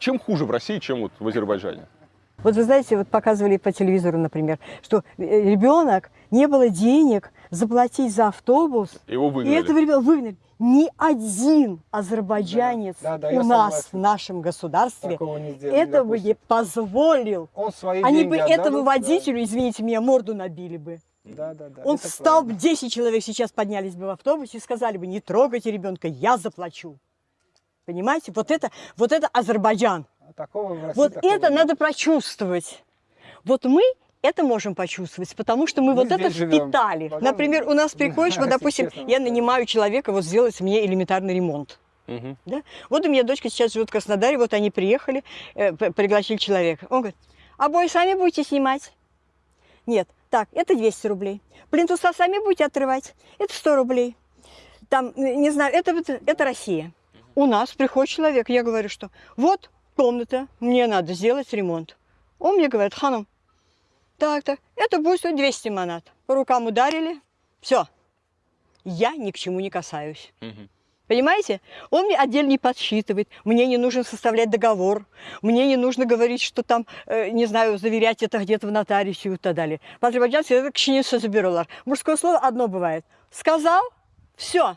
чем хуже в России, чем вот в Азербайджане? Вот вы знаете, вот показывали по телевизору, например, что э, ребенок, не было денег заплатить за автобус, Его и выгнали. этого ребенка выгнали. Ни один азербайджанец Да, да, я у нас, согласен. в нашем государстве, не сделали, этого бы не позволил. Он свои Они бы отдадут, этому да. водителю, извините меня, морду набили бы. Да, да, да. Он это встал, бы, 10 человек сейчас поднялись бы в автобусе и сказали бы, не трогайте ребенка, я заплачу. Понимаете? Вот это, вот это Азербайджан. А Такого в России Вот такого это нет. надо прочувствовать. Вот мы это можем почувствовать, потому что мы Мы вот это живем. впитали. Возможно, Например, у нас приходишь, вот, допустим, я нанимаю человека вот сделать мне элементарный ремонт. Мгм. Да? Вот у меня дочка сейчас живет в Краснодаре, вот они приехали, э, пригласили человека. Он говорит, обои сами будете снимать? Нет, так, это 200 рублей. Плинтуса сами будете отрывать? Это 100 рублей. Там, не знаю, это, это Россия. У нас приходит человек, я говорю, что вот комната, мне надо сделать ремонт. Он мне говорит, ханом, так, так, это будет стоить 200 манат. По рукам ударили, все. Я ни к чему не касаюсь. Мгм. Понимаете? Он мне отдельно не подсчитывает, мне не нужно составлять договор, мне не нужно говорить, что там, э, не знаю, заверять это где-то в нотариусе и так далее. По-азербайджански это кшинеса забиралар. Мужское слово одно бывает. Сказал, все,